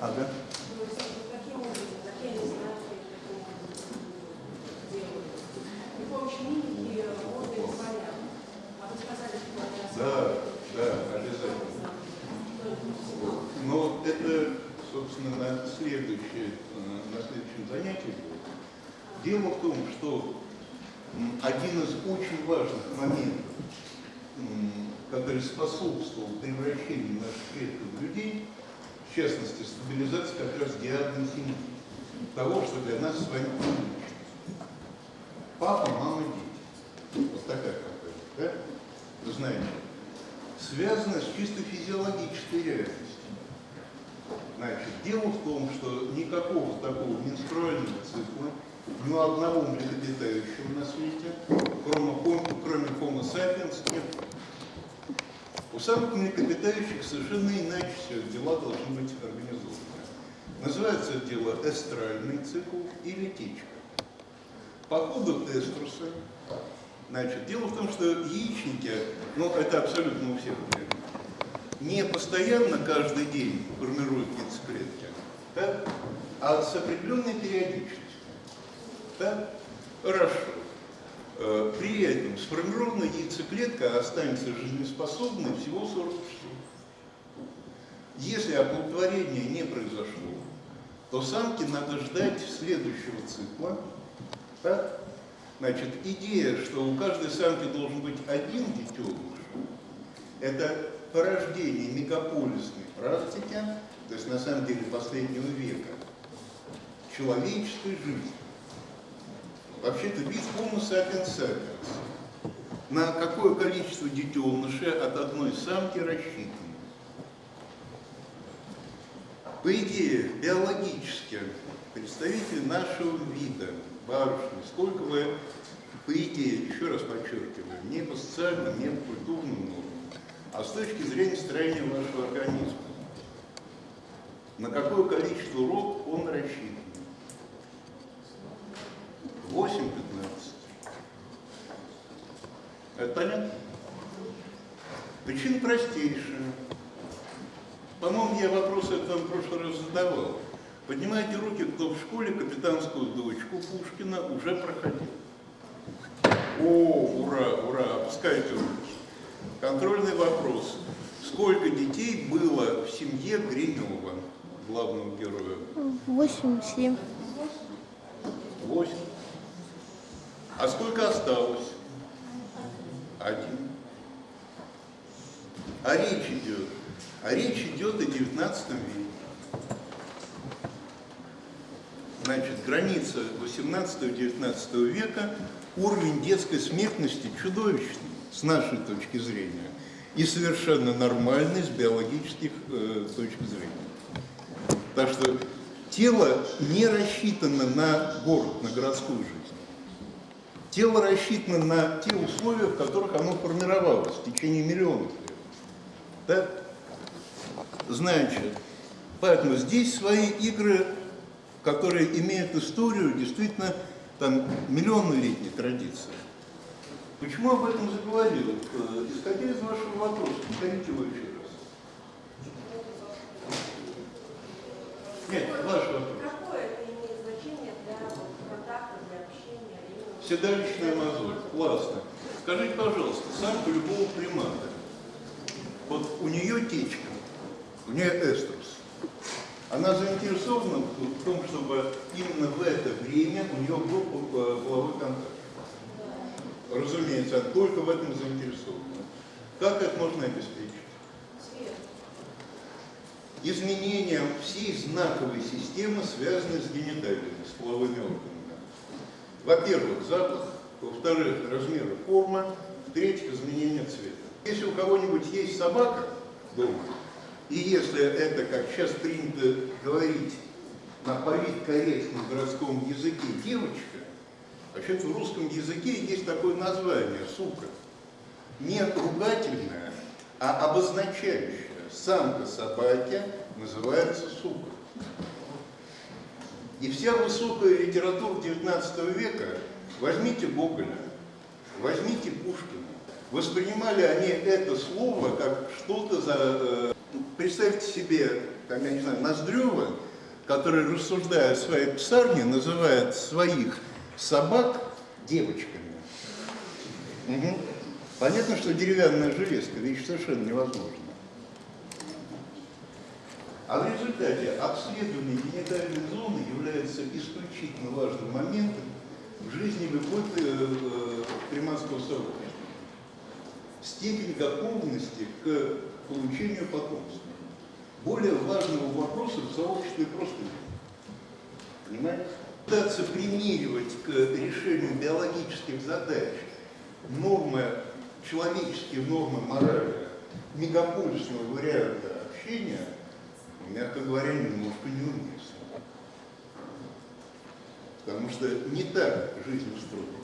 Ага. Да, да, обязательно. Но это, собственно, на, следующее, на следующем занятии будет. Дело в том, что один из очень важных моментов, который способствовал превращению наших предков в людей, в частности, стабилизации как раз диагноза того, что для нас с вами. Папа, мама, дети. Вот такая компания, да? Вы знаете, связано с чисто физиологической реальностью. Значит, дело в том, что никакого такого менструального цикла ни у одного млекопитающего на свете, кроме, кроме Homo sapiens, нет. Самых млекопитающих совершенно иначе все дела должны быть организованы. Называется дело эстральный цикл или течка. По ходу эструса, значит, дело в том, что яичники, ну это абсолютно у всех не постоянно каждый день формируют яйцеклетки, да? а с определенной периодичностью. Да? Хорошо. Э, При этом сформированная яйцеклетка останется жизнеспособной всего 40 часов. Если оплодотворение не произошло, то самке надо ждать следующего цикла. Да? Значит, идея, что у каждой самки должен быть один детеныш, это порождение мегаполисной практики, то есть на самом деле последнего века, человеческой жизни. Вообще-то вид Homo sapiens sapiens. На какое количество детенышей от одной самки рассчитано? По идее, биологически, представители нашего вида, барышни, сколько вы, по идее, еще раз подчеркиваю, не по социальным, не по культурным нормам, а с точки зрения строения вашего организма, на какое количество род он рассчитан? 8-15. Это понятно? Причина простейшая. По-моему, я вопрос этот вам в прошлый раз задавал. Поднимайте руки, кто в школе капитанскую дочку Пушкина уже проходил. О, ура, ура, опускайте руки. Контрольный вопрос. Сколько детей было в семье Гринева, главного героя? Восемь, семь. Восемь. А сколько осталось? Один. А речь идет? А речь идет о 19 веке. Значит, граница 18-19 века, уровень детской смертности чудовищный, с нашей точки зрения, и совершенно нормальный с биологических э, точек зрения. Так что тело не рассчитано на город, на городскую жизнь. Тело рассчитано на те условия, в которых оно формировалось в течение миллионов лет. Да? Значит, поэтому здесь свои игры, которые имеют историю, действительно, там, миллионнолетней традиции. Почему об этом заговорил? Э, Исходя из вашего вопроса, повторите его еще раз. Нет, ваш вопрос. Какое это имеет значение для вот, контакта, для общения? именно? Седалищная мозоль. Классно. Скажите, пожалуйста, самка любого примата, вот у нее течка, у нее эструс, она заинтересована в том, чтобы именно в это время у нее был э, половой контакт. Разумеется, она только в этом заинтересована. Как это можно обеспечить? Свет. Изменением всей знаковой системы, связанной с гениталиями, с половыми органами. Во-первых, запах, во-вторых, размер и форма, в-третьих, изменение цвета. Если у кого-нибудь есть собака дома, и если это, как сейчас принято говорить на политкорректном городском языке, девочка, вообще-то в русском языке есть такое название «сука». Не ругательное, а обозначающее. Самка собаки называется сука. И вся высокая литература XIX века, возьмите Гоголя, возьмите Пушкина, воспринимали они это слово как что-то за, э, представьте себе, там, я не знаю, Ноздрева, который, рассуждая о своей псарне, называет своих собак девочками. Мгм. Понятно, что деревянная железка, вещь совершенно невозможна. А в результате обследование генитальной зоны является исключительно важным моментом в жизни любой э, э, приматского сообщества. Степень готовности к получению потомства. Более важного вопроса в сообществе просто нет. Понимаете? Пытаться примеривать к решению биологических задач нормы, человеческие нормы морали мегаполисного варианта общения, мягко говоря, немножко неуместно. Потому что не так жизнь устроена.